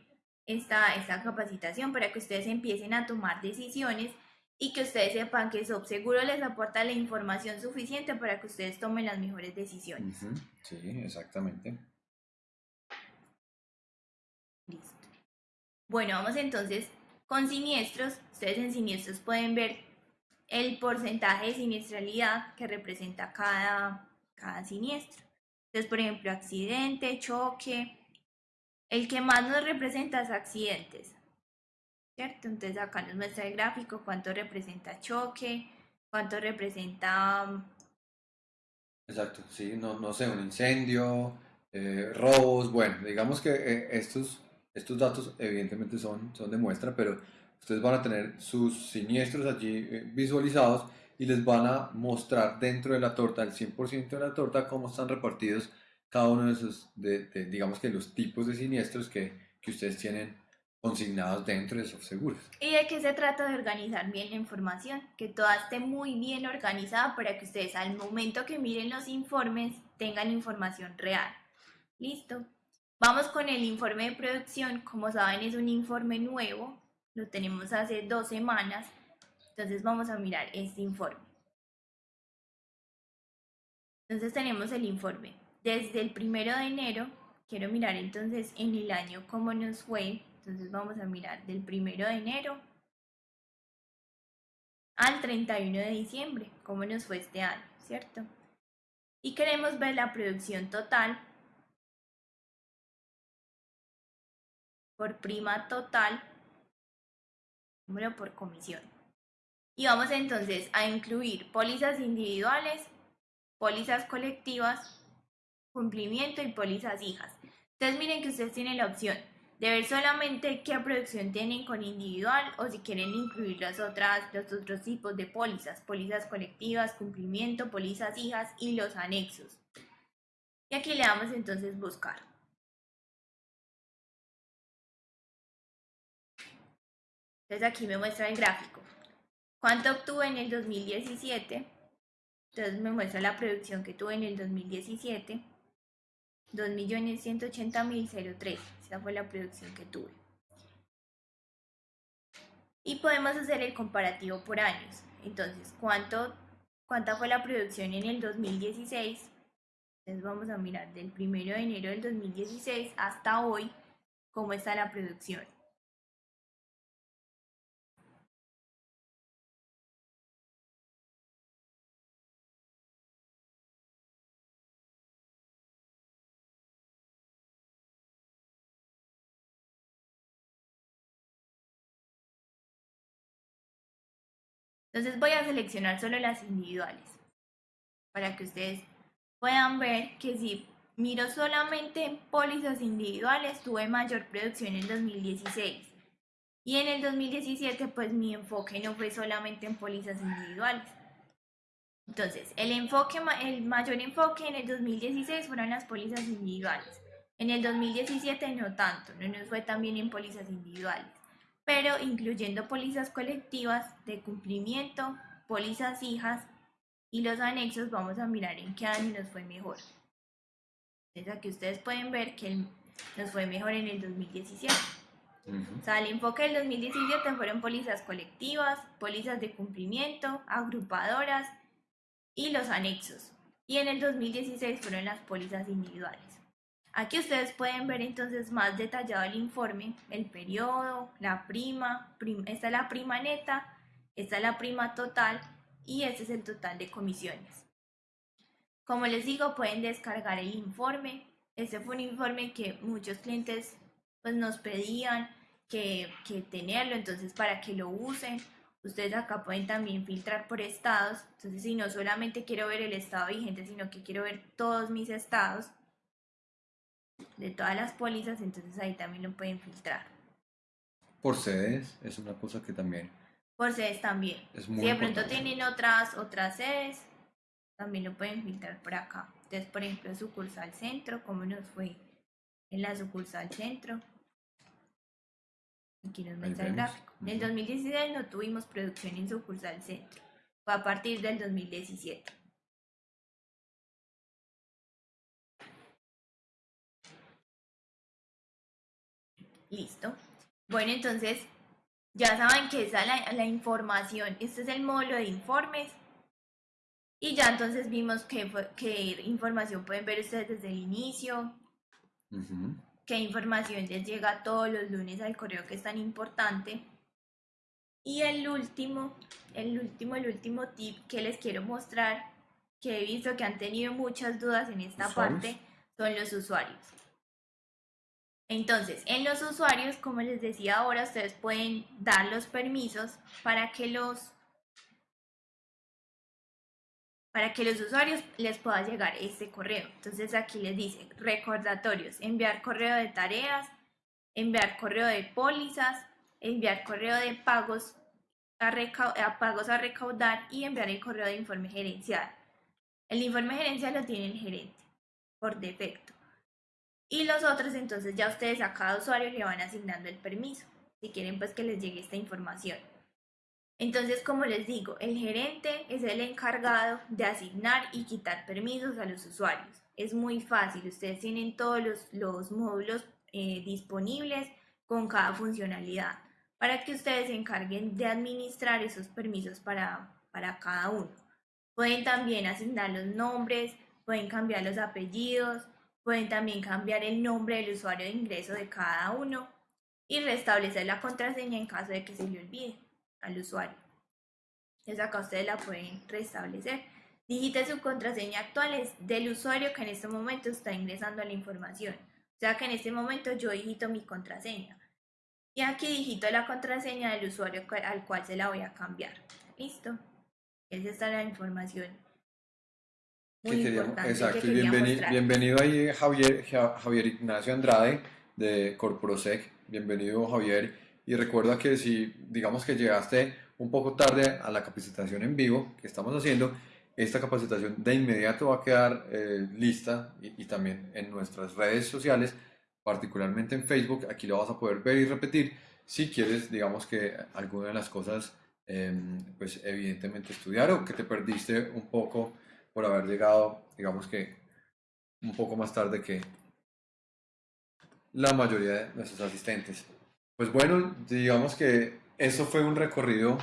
esta, esta capacitación, para que ustedes empiecen a tomar decisiones y que ustedes sepan que Subseguro les aporta la información suficiente para que ustedes tomen las mejores decisiones. Ujú, Sí, exactamente. Bueno, vamos entonces con siniestros. Ustedes en siniestros pueden ver el porcentaje de siniestralidad que representa cada, cada siniestro. Entonces, por ejemplo, accidente, choque. El que más nos representa es accidentes. ¿Cierto? Entonces acá nos muestra el gráfico cuánto representa choque, cuánto representa Exacto, sí, no, no sé, un incendio, eh, robos, bueno, digamos que eh, estos, estos datos evidentemente son, son de muestra, pero ustedes van a tener sus siniestros allí eh, visualizados y les van a mostrar dentro de la torta, el 100% de la torta, cómo están repartidos cada uno de esos, de, de, digamos que los tipos de siniestros que, que ustedes tienen consignados dentro de sus seguros. ¿Y de qué se trata de organizar bien la información? Que toda esté muy bien organizada para que ustedes al momento que miren los informes tengan información real. Listo. Vamos con el informe de producción. Como saben es un informe nuevo. Lo tenemos hace dos semanas. Entonces vamos a mirar este informe. Entonces tenemos el informe. Desde el primero de enero, quiero mirar entonces en el año cómo nos fue. Entonces vamos a mirar del primero de enero al 31 de diciembre, cómo nos fue este año, ¿cierto? Y queremos ver la producción total por prima total, número por comisión. Y vamos entonces a incluir pólizas individuales, pólizas colectivas, cumplimiento y pólizas hijas. Entonces miren que ustedes tienen la opción de ver solamente qué producción tienen con individual o si quieren incluir las otras, los otros tipos de pólizas, pólizas colectivas, cumplimiento, pólizas hijas y los anexos. Y aquí le damos entonces buscar. Entonces aquí me muestra el gráfico. ¿Cuánto obtuve en el 2017? Entonces me muestra la producción que tuve en el 2017. 2.180.003. Esa fue la producción que tuve. Y podemos hacer el comparativo por años. Entonces, ¿cuánto, ¿cuánta fue la producción en el 2016? Entonces vamos a mirar del 1 de enero del 2016 hasta hoy cómo está la producción. Entonces voy a seleccionar solo las individuales para que ustedes puedan ver que si miro solamente en pólizas individuales tuve mayor producción en 2016 y en el 2017 pues mi enfoque no fue solamente en pólizas individuales. Entonces, el enfoque el mayor enfoque en el 2016 fueron las pólizas individuales. En el 2017 no tanto, no nos fue tan bien en pólizas individuales pero incluyendo pólizas colectivas de cumplimiento, pólizas hijas y los anexos, vamos a mirar en qué año nos fue mejor. Entonces aquí ustedes pueden ver que nos fue mejor en el 2017. Ujú. O sea, el enfoque del 2017 fueron pólizas colectivas, pólizas de cumplimiento, agrupadoras y los anexos. y en el 2016 fueron las pólizas individuales. Aquí ustedes pueden ver entonces más detallado el informe, el periodo, la prima, prim- esta es la prima neta, esta es la prima total y este es el total de comisiones. Como les digo, pueden descargar el informe. Este fue un informe que muchos clientes pues, nos pedían que, que tenerlo, entonces para que lo usen. Ustedes acá pueden también filtrar por estados. Entonces, si no solamente quiero ver el estado vigente, sino que quiero ver todos mis estados de todas las pólizas, entonces ahí también lo pueden filtrar. Por sedes es una cosa que también Por sedes también. es muy Si de pronto importante. tienen otras, otras sedes, también lo pueden filtrar por acá. Entonces, por ejemplo, sucursal centro, ¿cómo nos fue en la sucursal centro? Aquí nos muestra el gráfico. En el Ujú. 2016 no tuvimos producción en sucursal centro. Fue a partir del 2017. Listo. Bueno, entonces ya saben que esa es la, la información. Este es el módulo de informes. Y ya entonces vimos qué, qué información pueden ver ustedes desde el inicio, Ujú. qué información les llega todos los lunes al correo que es tan importante. Y el último, el último, el último tip que les quiero mostrar, que he visto que han tenido muchas dudas en esta ¿Usuarios? parte, son los usuarios. Entonces, en los usuarios, como les decía ahora, ustedes pueden dar los permisos para que los para que los usuarios les pueda llegar este correo. Entonces aquí les dice recordatorios, enviar correo de tareas, enviar correo de pólizas, enviar correo de pagos a, a pagos a recaudar y enviar el correo de informe gerencial. El informe gerencial lo tiene el gerente por defecto. Y los otros, entonces ya ustedes a cada usuario le van asignando el permiso, si quieren pues que les llegue esta información. Entonces, como les digo, el gerente es el encargado de asignar y quitar permisos a los usuarios. Es muy fácil, ustedes tienen todos los, los módulos eh, disponibles con cada funcionalidad para que ustedes se encarguen de administrar esos permisos para, para cada uno. Pueden también asignar los nombres, pueden cambiar los apellidos, pueden también cambiar el nombre del usuario de ingreso de cada uno y restablecer la contraseña en caso de que se le olvide al usuario. Entonces acá ustedes la pueden restablecer. Digite su contraseña actual del usuario que en este momento está ingresando la información. O sea que en este momento yo digito mi contraseña. Y aquí digito la contraseña del usuario al cual se la voy a cambiar. Listo. Esa está la información. Que Muy queríamos- importante exacto, que y bienveni- bienvenido ahí Javier, Ja- Javier Ignacio Andrade de Corporosec, bienvenido Javier, y recuerda que si digamos que llegaste un poco tarde a la capacitación en vivo que estamos haciendo, esta capacitación de inmediato va a quedar eh, lista y, y también en nuestras redes sociales, particularmente en Facebook, aquí lo vas a poder ver y repetir si quieres, digamos que alguna de las cosas, em, pues evidentemente estudiar o que te perdiste un poco por haber llegado, digamos que un poco más tarde que la mayoría de nuestros asistentes. Pues bueno, digamos que eso fue un recorrido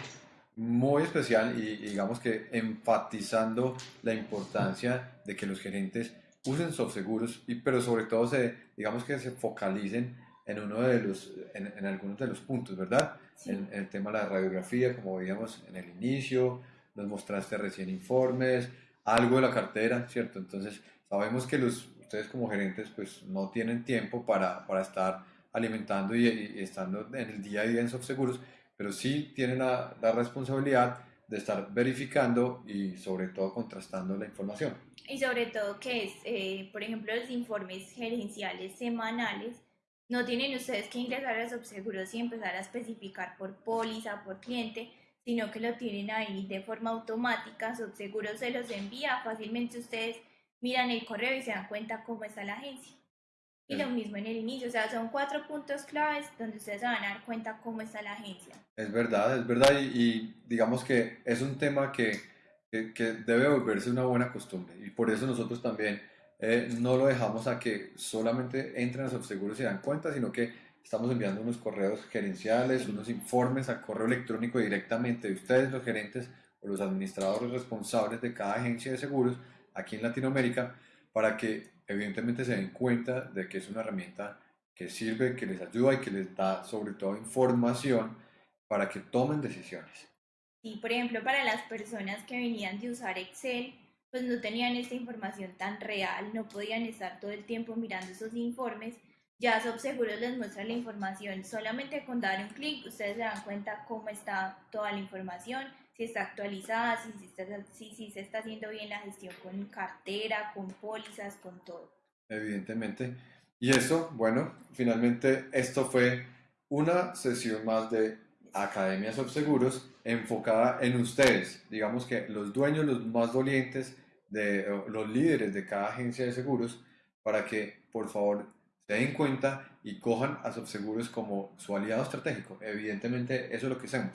muy especial y y digamos que enfatizando la importancia de que los gerentes usen seguros y pero sobre todo se digamos que se focalicen en uno de los en, en algunos de los puntos, ¿verdad? Sí. En, en el tema de la radiografía, como veíamos en el inicio, nos mostraste recién informes, algo de la cartera, ¿cierto? Entonces, sabemos que los, ustedes como gerentes pues no tienen tiempo para, para estar alimentando y, y estando en el día a día en seguros, pero sí tienen la, la responsabilidad de estar verificando y sobre todo contrastando la información. Y sobre todo que es, eh, por ejemplo, los informes gerenciales semanales, no tienen ustedes que ingresar a Subseguros y empezar a especificar por póliza, por cliente, sino que lo tienen ahí de forma automática, Subseguros se los envía, fácilmente ustedes miran el correo y se dan cuenta cómo está la agencia. Y lo Bien. mismo en el inicio, o sea, son cuatro puntos claves donde ustedes se van a dar cuenta cómo está la agencia. Es verdad, es verdad y, y digamos que es un tema que, que, que debe volverse una buena costumbre y por eso nosotros también eh, no lo dejamos a que solamente entren a Subseguros y se dan cuenta, sino que estamos enviando unos correos gerenciales, unos informes al correo electrónico directamente de ustedes, los gerentes o los administradores responsables de cada agencia de seguros, aquí en Latinoamérica para que evidentemente se den cuenta de que es una herramienta que sirve, que les ayuda y que les da sobre todo información para que tomen decisiones. Y por ejemplo, para las personas que venían de usar Excel, pues no tenían esta información tan real, no podían estar todo el tiempo mirando esos informes. Ya SobSeguros les muestra la información solamente con dar un clic, ustedes se dan cuenta cómo está toda la información, si está actualizada, si, si, está- se está haciendo bien la gestión con cartera, con pólizas, con todo. Evidentemente. Y eso, bueno, finalmente esto fue una sesión más de Academia Seguros enfocada en ustedes, digamos que los dueños, los más dolientes, de, los líderes de cada agencia de seguros, para que por favor se den cuenta y cojan a Subseguros como su aliado estratégico. Evidentemente, eso es lo que hacemos.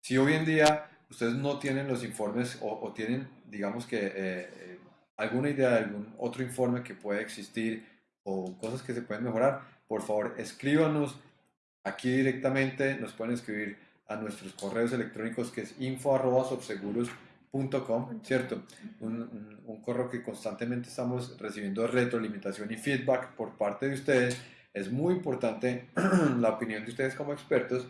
Si hoy en día ustedes no tienen los informes o, o tienen, digamos que, eh, eh, alguna idea de algún otro informe que pueda existir o cosas que se pueden mejorar, por favor escríbanos aquí directamente, nos pueden escribir a nuestros correos electrónicos que es info.sobseguros.com, ¿cierto? Un, un- un correo que constantemente estamos recibiendo retroalimentación y feedback por parte de ustedes. Es muy importante la opinión de ustedes como expertos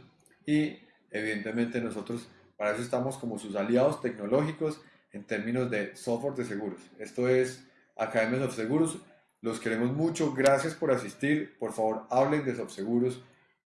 y evidentemente nosotros para eso estamos como sus aliados tecnológicos en términos de software de seguros. Esto es Academias of Seguros. Los queremos mucho. Gracias por asistir. Por favor, hablen de Subseguros.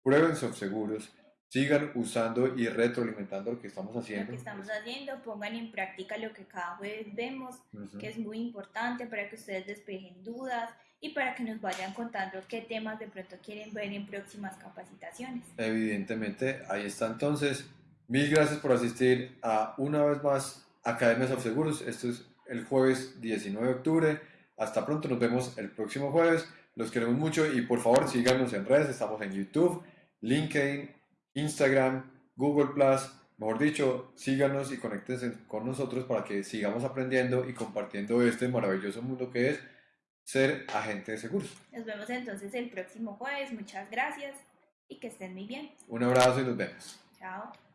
Prueben Subseguros. Sigan usando y retroalimentando lo que estamos Lo haciendo. que estamos haciendo, pongan en práctica lo que cada jueves vemos, Ujú. que es muy importante para que ustedes despejen dudas y para que nos vayan contando qué temas de pronto quieren ver en próximas capacitaciones. Evidentemente, ahí está entonces. Mil gracias por asistir a una vez más Academias of Seguros. Esto es el jueves 19 de octubre. Hasta pronto, nos vemos el próximo jueves. Los queremos mucho y por favor síganos en redes. Estamos en YouTube, LinkedIn, Instagram, Google Plus. Mejor dicho, síganos y conéctense con nosotros para que sigamos aprendiendo y compartiendo este maravilloso mundo que es ser agente de seguros. Nos vemos entonces el próximo jueves. Muchas gracias y que estén muy bien. Un abrazo y nos vemos. Chao.